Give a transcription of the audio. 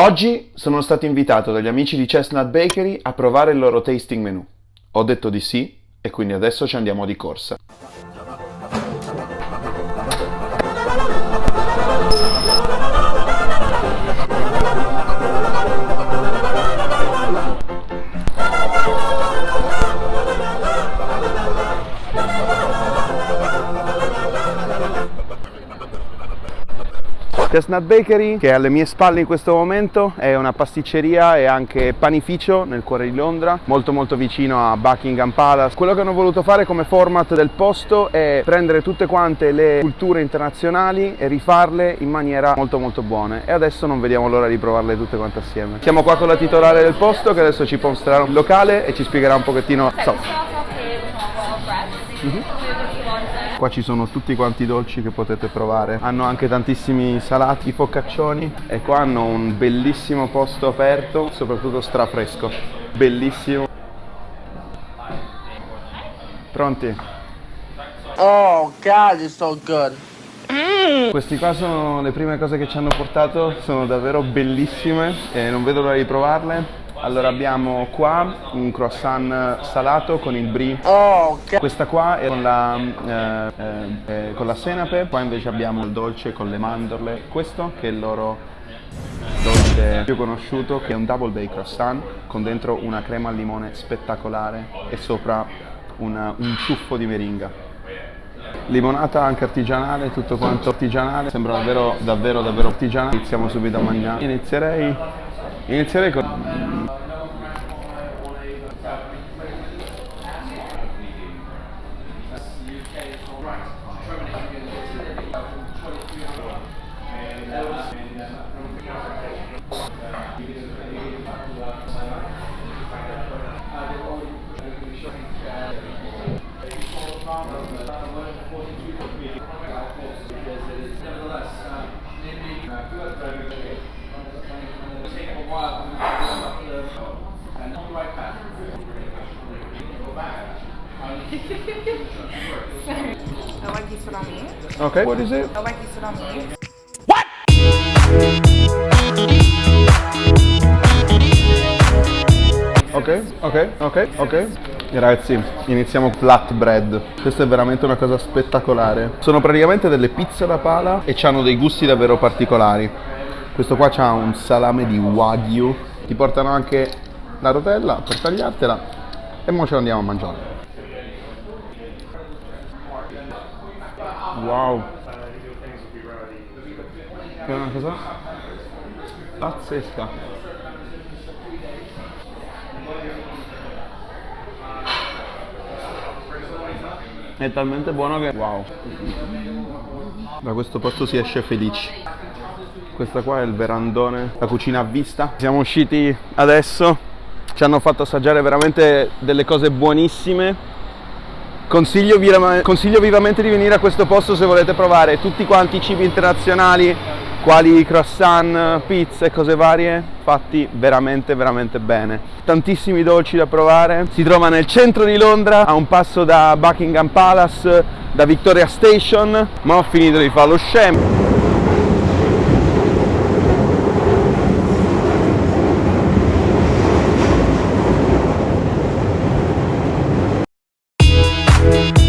Oggi sono stato invitato dagli amici di Chestnut Bakery a provare il loro tasting menu. Ho detto di sì e quindi adesso ci andiamo di corsa. Chestnut Bakery, che è alle mie spalle in questo momento, è una pasticceria e anche panificio nel cuore di Londra, molto molto vicino a Buckingham Palace. Quello che hanno voluto fare come format del posto è prendere tutte quante le culture internazionali e rifarle in maniera molto molto buone e adesso non vediamo l'ora di provarle tutte quante assieme. Siamo qua con la titolare del posto che adesso ci mostrerà il locale e ci spiegherà un pochettino... So. Qua ci sono tutti quanti i dolci che potete provare. Hanno anche tantissimi salati, focaccioni e qua hanno un bellissimo posto aperto, soprattutto strafresco. Bellissimo. Pronti? Oh God, it's so good. Questi qua sono le prime cose che ci hanno portato, sono davvero bellissime e non vedo l'ora di provarle. Allora abbiamo qua un croissant salato con il brie. Oh, God. Questa qua è con la, eh, eh, con la senape, qua invece abbiamo il dolce con le mandorle. Questo che è il loro dolce più conosciuto, che è un double bake croissant con dentro una crema al limone spettacolare e sopra una- un ciuffo di meringa. Limonata anche artigianale, tutto quanto artigianale, sembra davvero davvero davvero artigianale. Iniziamo subito a mangiare. Inizierei, inizierei con... I like you sit on me. Ok, what is it? I like you sit on me. Ok, ok, ok, ok. Ragazzi, iniziamo flatbread. Questa è veramente una cosa spettacolare. Sono praticamente delle pizze da pala e hanno dei gusti davvero particolari. Questo qua ha un salame di wagyu. Ti portano anche la rotella per tagliartela e ora ce la andiamo a mangiare. Wow. È una cosa pazzesca. È talmente buono che wow. Da questo posto si esce felici. Questa qua è il verandone, la cucina a vista. Siamo usciti adesso, ci hanno fatto assaggiare veramente delle cose buonissime. Consiglio, consiglio vivamente di venire a questo posto se volete provare tutti quanti i cibi internazionali, quali croissant, pizza e cose varie, fatti veramente veramente bene. Tantissimi dolci da provare. Si trova nel centro di Londra, a un passo da Buckingham Palace, da Victoria Station, ma ho finito di fare lo scemo. Thank